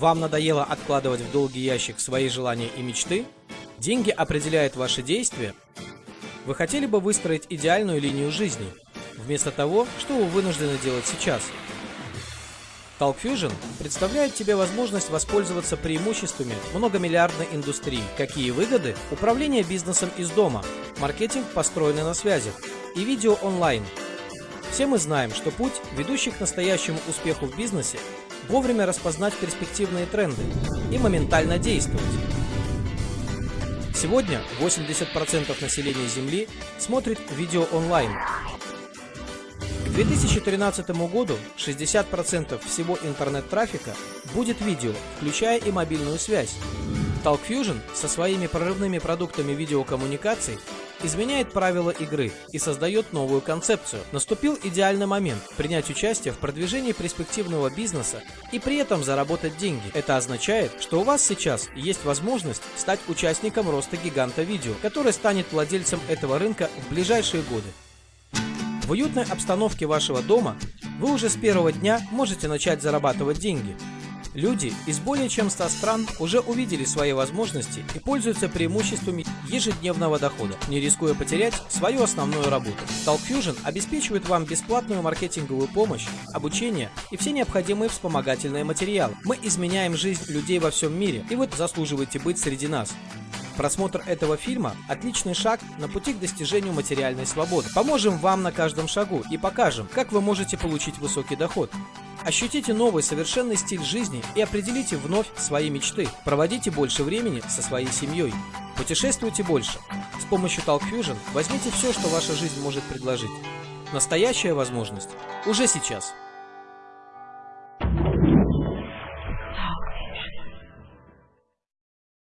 Вам надоело откладывать в долгий ящик свои желания и мечты? Деньги определяют ваши действия? Вы хотели бы выстроить идеальную линию жизни, вместо того, что вы вынуждены делать сейчас? Talk Fusion представляет тебе возможность воспользоваться преимуществами многомиллиардной индустрии. Какие выгоды? Управление бизнесом из дома, маркетинг, построенный на связях, и видео онлайн. Все мы знаем, что путь, ведущий к настоящему успеху в бизнесе, вовремя распознать перспективные тренды и моментально действовать. Сегодня 80% населения Земли смотрит видео онлайн. К 2013 году 60% всего интернет-трафика будет видео, включая и мобильную связь. Talk Fusion со своими прорывными продуктами видеокоммуникаций изменяет правила игры и создает новую концепцию. Наступил идеальный момент принять участие в продвижении перспективного бизнеса и при этом заработать деньги. Это означает, что у вас сейчас есть возможность стать участником роста гиганта видео, который станет владельцем этого рынка в ближайшие годы. В уютной обстановке вашего дома вы уже с первого дня можете начать зарабатывать деньги. Люди из более чем 100 стран уже увидели свои возможности и пользуются преимуществами ежедневного дохода, не рискуя потерять свою основную работу. Talk Fusion обеспечивает вам бесплатную маркетинговую помощь, обучение и все необходимые вспомогательные материалы. Мы изменяем жизнь людей во всем мире, и вы заслуживаете быть среди нас. Просмотр этого фильма – отличный шаг на пути к достижению материальной свободы. Поможем вам на каждом шагу и покажем, как вы можете получить высокий доход. Ощутите новый совершенный стиль жизни и определите вновь свои мечты. Проводите больше времени со своей семьей. Путешествуйте больше. С помощью Talk Fusion возьмите все, что ваша жизнь может предложить. Настоящая возможность уже сейчас.